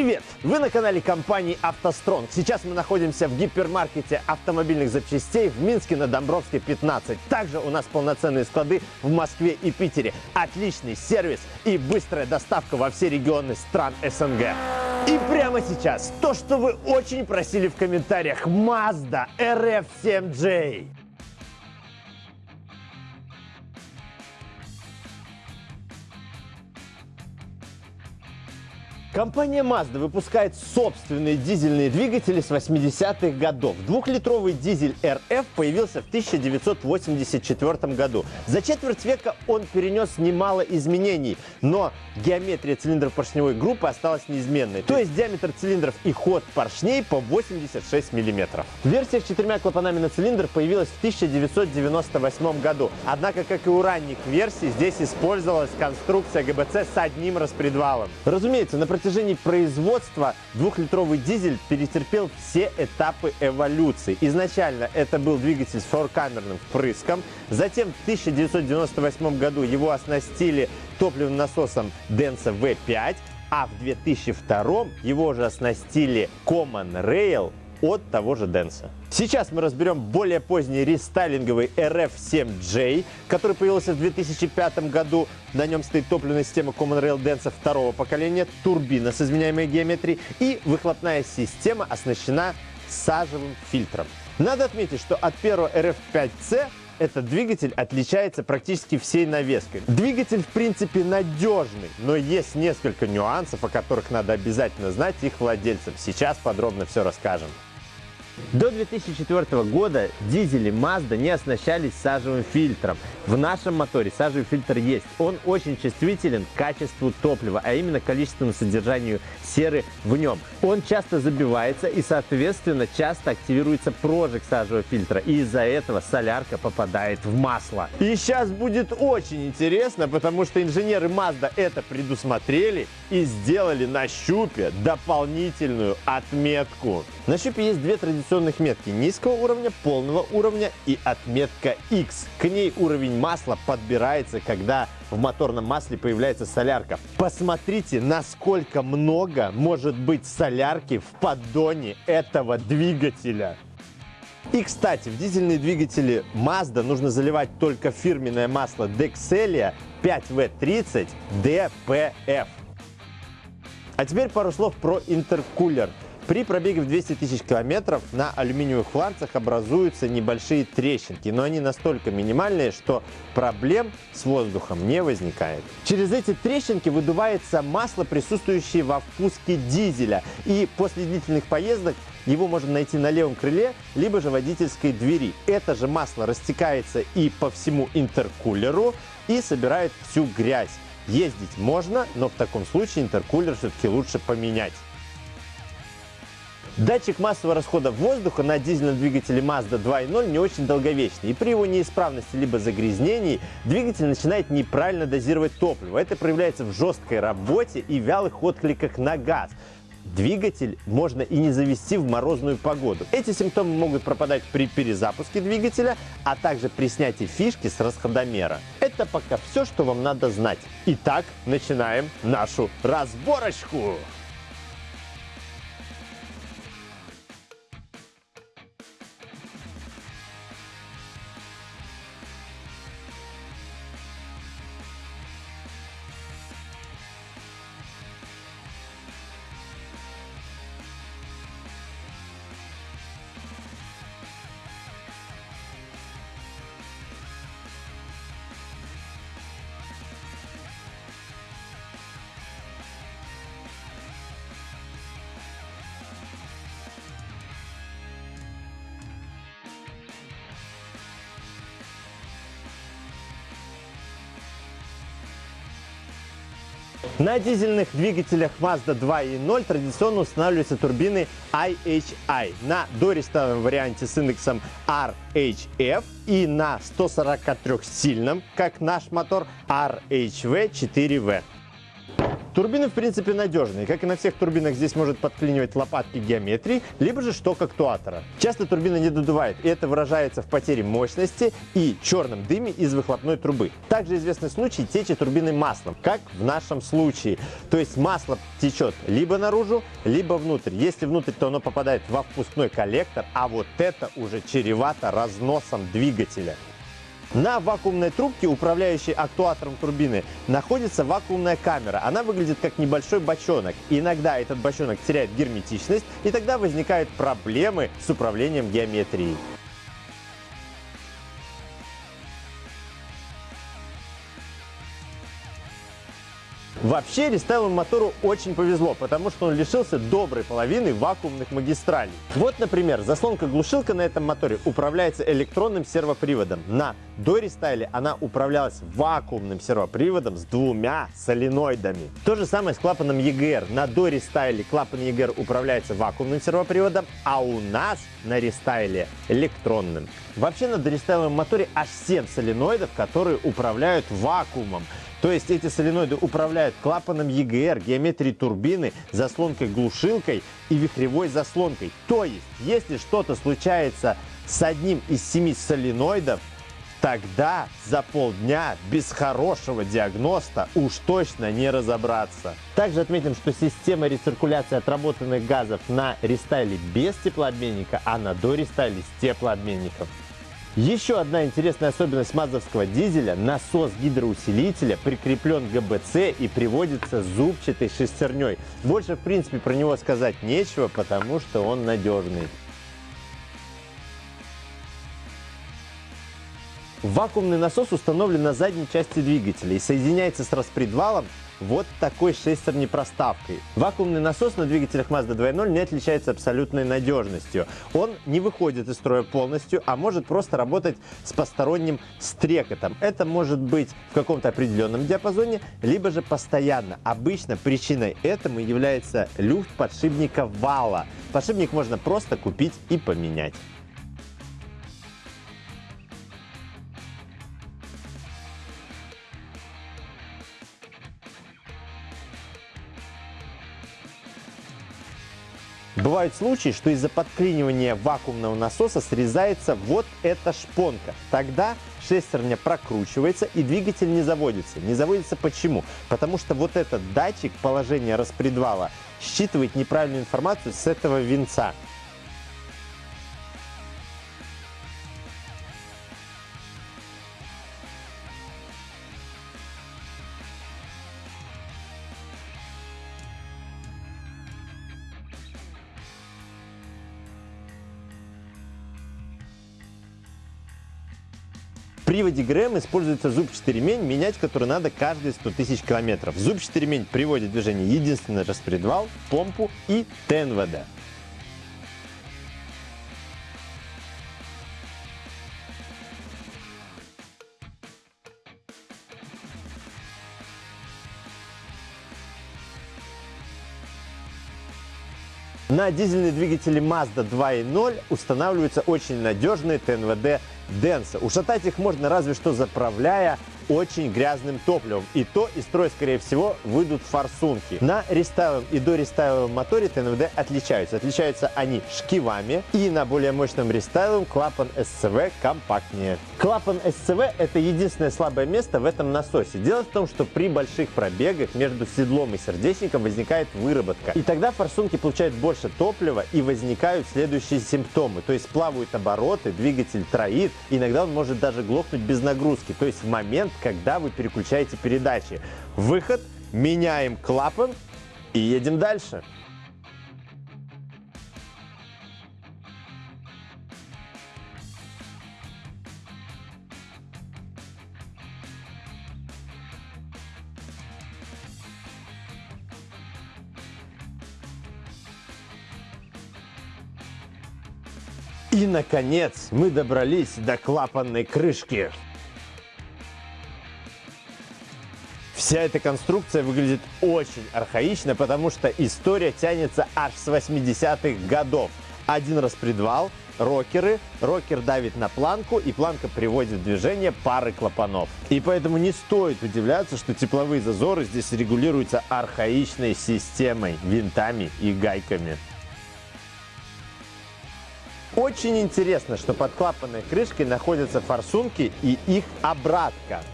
привет! Вы на канале компании «АвтоСтронг». Сейчас мы находимся в гипермаркете автомобильных запчастей в Минске на Домбровской 15. Также у нас полноценные склады в Москве и Питере. Отличный сервис и быстрая доставка во все регионы стран СНГ. И прямо сейчас то, что вы очень просили в комментариях. Mazda RF7J. Компания Mazda выпускает собственные дизельные двигатели с 80-х годов. Двухлитровый дизель RF появился в 1984 году. За четверть века он перенес немало изменений, но геометрия цилиндров поршневой группы осталась неизменной. То есть диаметр цилиндров и ход поршней по 86 мм. Версия с четырьмя клапанами на цилиндр появилась в 1998 году. Однако, как и у ранних версий, здесь использовалась конструкция ГБЦ с одним распредвалом. Разумеется, на протяжении производства двухлитровый дизель перетерпел все этапы эволюции. Изначально это был двигатель с форкамерным впрыском, затем в 1998 году его оснастили топливным насосом Denso V5, а в 2002 его уже оснастили Common Rail от того же Denso. Сейчас мы разберем более поздний рестайлинговый RF7J, который появился в 2005 году. На нем стоит топливная система Common Rail Denso второго поколения, турбина с изменяемой геометрией и выхлопная система оснащена сажевым фильтром. Надо отметить, что от первого RF5C этот двигатель отличается практически всей навеской. Двигатель, в принципе, надежный, но есть несколько нюансов, о которых надо обязательно знать их владельцам. Сейчас подробно все расскажем. До 2004 года дизели Mazda не оснащались сажевым фильтром. В нашем моторе сажевый фильтр есть. Он очень чувствителен к качеству топлива, а именно количественному содержанию серы в нем. Он часто забивается и, соответственно, часто активируется прожиг сажевого фильтра. И из-за этого солярка попадает в масло. И сейчас будет очень интересно, потому что инженеры Mazda это предусмотрели и сделали на щупе дополнительную отметку. На щупе есть две традиционных метки – низкого уровня, полного уровня и отметка X. К ней уровень масла подбирается, когда в моторном масле появляется солярка. Посмотрите, насколько много может быть солярки в поддоне этого двигателя. И, кстати, в дизельные двигатели Mazda нужно заливать только фирменное масло Dexelia 5V30 DPF. А теперь пару слов про интеркулер. При пробеге в 200 тысяч километров на алюминиевых фланцах образуются небольшие трещинки, но они настолько минимальные, что проблем с воздухом не возникает. Через эти трещинки выдувается масло, присутствующее во впуске дизеля, и после длительных поездок его можно найти на левом крыле, либо же водительской двери. Это же масло растекается и по всему интеркулеру и собирает всю грязь. Ездить можно, но в таком случае интеркулер все-таки лучше поменять. Датчик массового расхода воздуха на дизельном двигателе Mazda 2.0 не очень долговечный, и при его неисправности либо загрязнении двигатель начинает неправильно дозировать топливо. Это проявляется в жесткой работе и вялых откликах на газ. Двигатель можно и не завести в морозную погоду. Эти симптомы могут пропадать при перезапуске двигателя, а также при снятии фишки с расходомера. Это пока все, что вам надо знать. Итак, начинаем нашу разборочку. На дизельных двигателях Mazda 2.0 традиционно устанавливаются турбины IHI. На дорестовом варианте с индексом RHF и на 143-сильном, как наш мотор, RHV4V. Турбины, в принципе, надежные. Как и на всех турбинах, здесь может подклинивать лопатки геометрии, либо же шток актуатора. Часто турбина не додувает, и это выражается в потере мощности и черном дыме из выхлопной трубы. Также известны случаи течи турбины маслом, как в нашем случае. То есть масло течет либо наружу, либо внутрь. Если внутрь, то оно попадает во впускной коллектор, а вот это уже чревато разносом двигателя. На вакуумной трубке, управляющей актуатором турбины, находится вакуумная камера. Она выглядит как небольшой бочонок. Иногда этот бочонок теряет герметичность, и тогда возникают проблемы с управлением геометрией. Вообще рестайловому мотору очень повезло, потому что он лишился доброй половины вакуумных магистралей. Вот, например, заслонка-глушилка на этом моторе управляется электронным сервоприводом. На дорестайле она управлялась вакуумным сервоприводом с двумя соленоидами. То же самое с клапаном EGR. На дорестайле клапан EGR управляется вакуумным сервоприводом, а у нас на рестайле электронным. Вообще на дорестайловом моторе аж 7 соленоидов, которые управляют вакуумом. То есть эти соленоиды управляют клапаном EGR, геометрией турбины, заслонкой-глушилкой и вихревой заслонкой. То есть, если что-то случается с одним из семи соленоидов, тогда за полдня без хорошего диагноста уж точно не разобраться. Также отметим, что система рециркуляции отработанных газов на рестайле без теплообменника, а на дорестайле с теплообменником. Еще одна интересная особенность мазовского дизеля – насос гидроусилителя прикреплен к ГБЦ и приводится зубчатой шестерней. Больше, в принципе, про него сказать нечего, потому что он надежный. Вакуумный насос установлен на задней части двигателя и соединяется с распредвалом вот такой шестерней проставкой. Вакуумный насос на двигателях Mazda 2.0 не отличается абсолютной надежностью. Он не выходит из строя полностью, а может просто работать с посторонним стрекотом. Это может быть в каком-то определенном диапазоне, либо же постоянно. Обычно причиной этому является люфт подшипника вала. Подшипник можно просто купить и поменять. Бывают случаи, что из-за подклинивания вакуумного насоса срезается вот эта шпонка. Тогда шестерня прокручивается и двигатель не заводится. Не заводится почему? Потому что вот этот датчик положения распредвала считывает неправильную информацию с этого винца. Приводе ГРМ используется зубчатый ремень, менять который надо каждые 100 тысяч километров. Зубчатый ремень приводит в движение единственный распредвал, помпу и ТНВД. На дизельные двигатели Mazda 2.0 устанавливаются очень надежные ТНВД Денса. Ушатать их можно разве что заправляя очень грязным топливом. И то из строя, скорее всего, выйдут форсунки. На рестайловом и до рестайловом моторе ТНВД отличаются. Отличаются они шкивами и на более мощном рестайловом клапан СЦВ компактнее. Клапан СЦВ – это единственное слабое место в этом насосе. Дело в том, что при больших пробегах между седлом и сердечником возникает выработка. И тогда форсунки получают больше топлива и возникают следующие симптомы. То есть плавают обороты, двигатель троит, иногда он может даже глохнуть без нагрузки. То есть в момент, когда вы переключаете передачи. Выход, меняем клапан и едем дальше. И, наконец, мы добрались до клапанной крышки. Вся эта конструкция выглядит очень архаично, потому что история тянется аж с 80-х годов. Один распредвал, рокеры, рокер давит на планку, и планка приводит в движение пары клапанов. И поэтому не стоит удивляться, что тепловые зазоры здесь регулируются архаичной системой, винтами и гайками. Очень интересно, что под клапанной крышкой находятся форсунки и их обратка.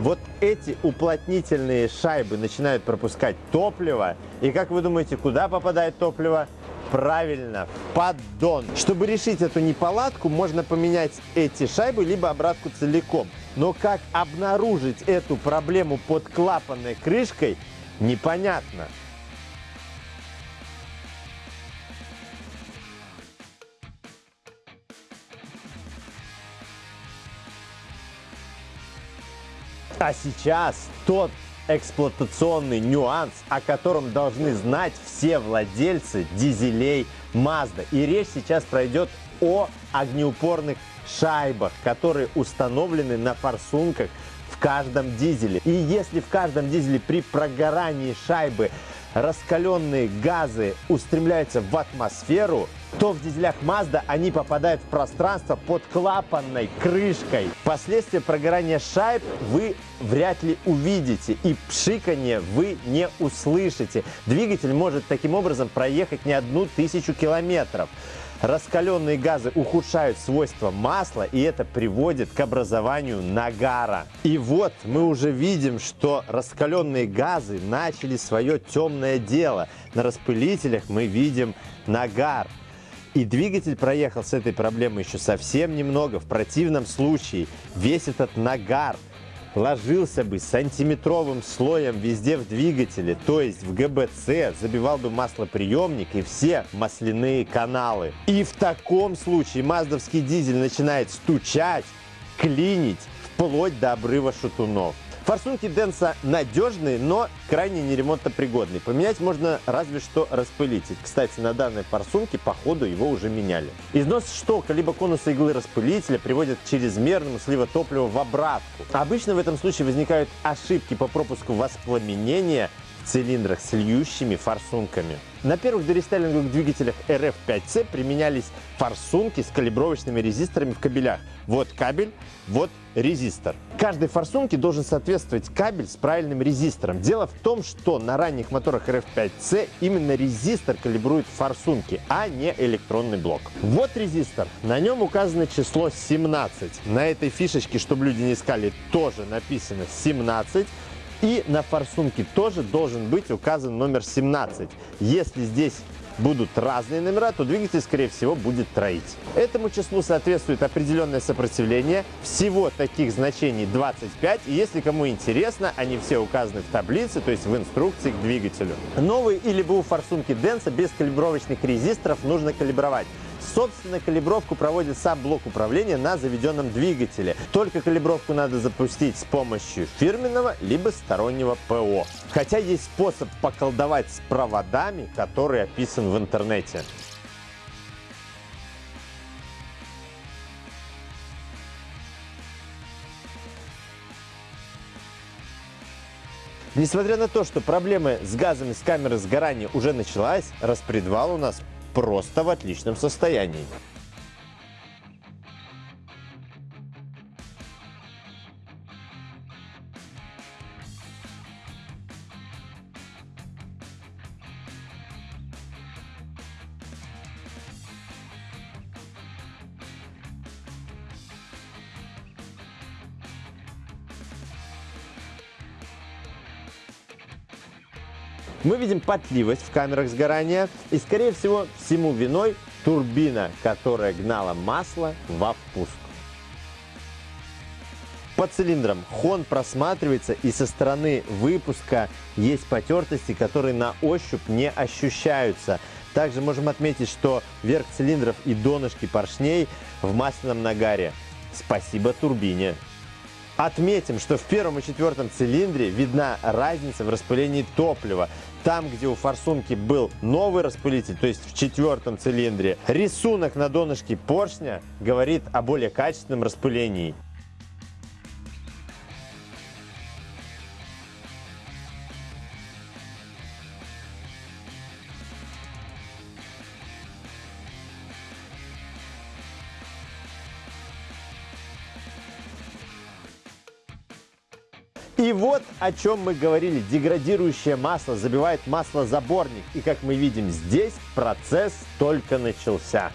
Вот эти уплотнительные шайбы начинают пропускать топливо. И как вы думаете, куда попадает топливо? Правильно, в поддон. Чтобы решить эту неполадку, можно поменять эти шайбы, либо обратку целиком. Но как обнаружить эту проблему под клапанной крышкой, непонятно. А сейчас тот эксплуатационный нюанс, о котором должны знать все владельцы дизелей Mazda. И речь сейчас пройдет о огнеупорных шайбах, которые установлены на форсунках в каждом дизеле. И если в каждом дизеле при прогорании шайбы раскаленные газы устремляются в атмосферу, то в дизелях Mazda они попадают в пространство под клапанной крышкой. Последствия прогорания шайб вы вряд ли увидите и пшиканье вы не услышите. Двигатель может таким образом проехать не одну тысячу километров. Раскаленные газы ухудшают свойства масла, и это приводит к образованию нагара. И вот мы уже видим, что раскаленные газы начали свое темное дело. На распылителях мы видим нагар. И двигатель проехал с этой проблемой еще совсем немного. В противном случае весь этот нагар ложился бы сантиметровым слоем везде в двигателе, то есть в ГБЦ, забивал бы маслоприемник и все масляные каналы. И в таком случае маздовский дизель начинает стучать, клинить, вплоть до обрыва шатунов. Форсунки Денса надежные, но крайне неремонтопригодные. Поменять можно разве что распылитель. Кстати, на данной форсунке по ходу его уже меняли. Износ штока либо конуса иглы распылителя приводит к чрезмерному слива топлива в обратку. Обычно в этом случае возникают ошибки по пропуску воспламенения цилиндрах с льющими форсунками. На первых дорестайлинговых двигателях RF5C применялись форсунки с калибровочными резисторами в кабелях. Вот кабель, вот резистор. Каждой форсунке должен соответствовать кабель с правильным резистором. Дело в том, что на ранних моторах RF5C именно резистор калибрует форсунки, а не электронный блок. Вот резистор. На нем указано число 17. На этой фишечке, чтобы люди не искали, тоже написано 17. И на форсунке тоже должен быть указан номер 17. Если здесь будут разные номера, то двигатель, скорее всего, будет троить. Этому числу соответствует определенное сопротивление. Всего таких значений 25. И если кому интересно, они все указаны в таблице, то есть в инструкции к двигателю. Новые или БУ форсунки Денса без калибровочных резисторов нужно калибровать. Собственно, калибровку проводит сам блок управления на заведенном двигателе. Только калибровку надо запустить с помощью фирменного либо стороннего ПО. Хотя есть способ поколдовать с проводами, который описан в интернете. Несмотря на то, что проблемы с газами с камеры сгорания уже началась, распредвал у нас просто в отличном состоянии. Мы видим потливость в камерах сгорания и, скорее всего, всему виной турбина, которая гнала масло во впуск. По цилиндрам хон просматривается и со стороны выпуска есть потертости, которые на ощупь не ощущаются. Также можем отметить, что верх цилиндров и донышки поршней в масляном нагаре. Спасибо турбине. Отметим, что в первом и четвертом цилиндре видна разница в распылении топлива. Там, где у форсунки был новый распылитель, то есть в четвертом цилиндре, рисунок на донышке поршня говорит о более качественном распылении. И вот о чем мы говорили. Деградирующее масло забивает маслозаборник. И как мы видим здесь, процесс только начался.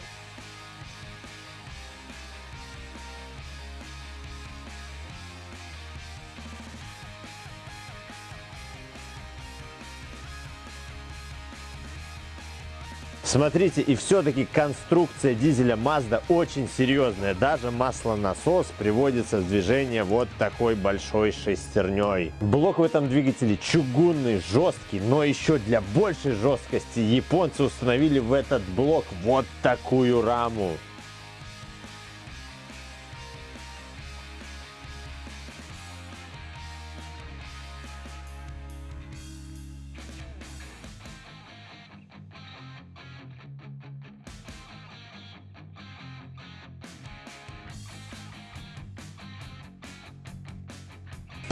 Смотрите, и все-таки конструкция дизеля Mazda очень серьезная. Даже маслонасос приводится в движение вот такой большой шестерней. Блок в этом двигателе чугунный, жесткий, но еще для большей жесткости японцы установили в этот блок вот такую раму.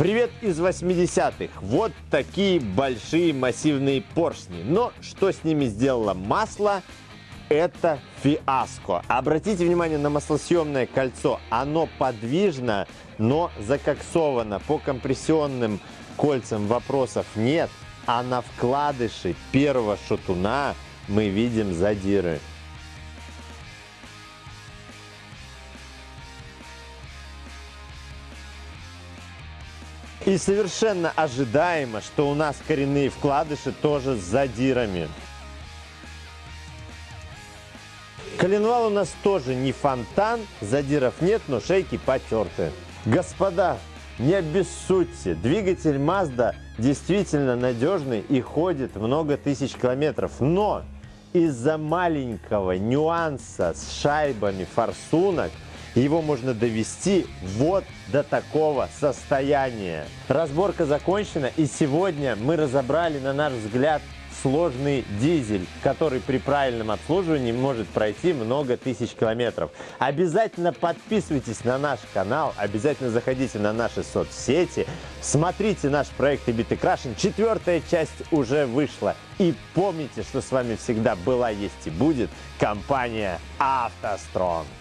Привет из 80-х. Вот такие большие массивные поршни. Но что с ними сделало масло? Это фиаско. Обратите внимание на маслосъемное кольцо. Оно подвижно, но закоксовано. По компрессионным кольцам вопросов нет. А на вкладыше первого шатуна мы видим задиры. И совершенно ожидаемо, что у нас коренные вкладыши тоже с задирами. Коленвал у нас тоже не фонтан, задиров нет, но шейки потерты. Господа, не обессудьте, двигатель Mazda действительно надежный и ходит много тысяч километров, но из-за маленького нюанса с шайбами форсунок его можно довести вот до такого состояния. Разборка закончена и сегодня мы разобрали, на наш взгляд, сложный дизель, который при правильном обслуживании может пройти много тысяч километров. Обязательно подписывайтесь на наш канал, обязательно заходите на наши соцсети, смотрите наш проект Ibiты Крашен. Четвертая часть уже вышла. И помните, что с вами всегда была, есть и будет компания «АвтоСтронг».